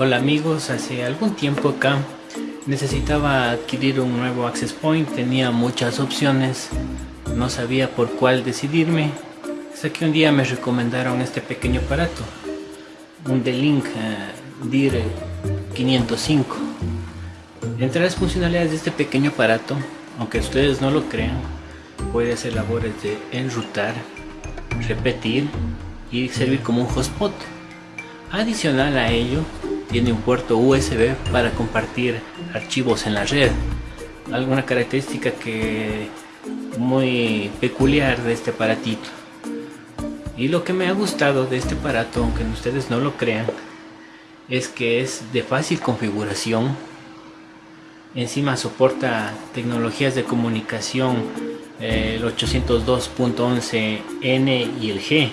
Hola amigos, hace algún tiempo acá necesitaba adquirir un nuevo access point, tenía muchas opciones, no sabía por cuál decidirme, hasta que un día me recomendaron este pequeño aparato, un D-Link uh, DIR 505. Entre las funcionalidades de este pequeño aparato, aunque ustedes no lo crean, puede hacer labores de enrutar, repetir y servir como un hotspot. Adicional a ello, tiene un puerto USB para compartir archivos en la red. Alguna característica que muy peculiar de este aparatito. Y lo que me ha gustado de este aparato, aunque ustedes no lo crean, es que es de fácil configuración. Encima soporta tecnologías de comunicación el 802.11n y el G.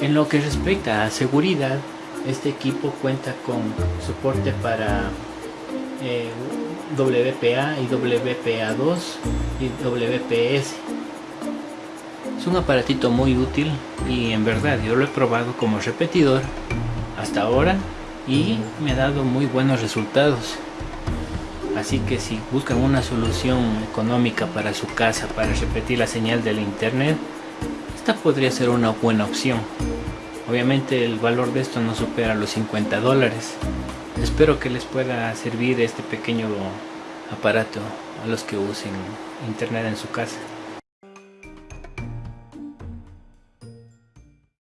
En lo que respecta a seguridad, este equipo cuenta con soporte para eh, WPA y WPA2 y WPS. Es un aparatito muy útil y en verdad yo lo he probado como repetidor hasta ahora y me ha dado muy buenos resultados. Así que si buscan una solución económica para su casa para repetir la señal del internet, esta podría ser una buena opción. Obviamente el valor de esto no supera los 50 dólares. Espero que les pueda servir este pequeño aparato a los que usen internet en su casa.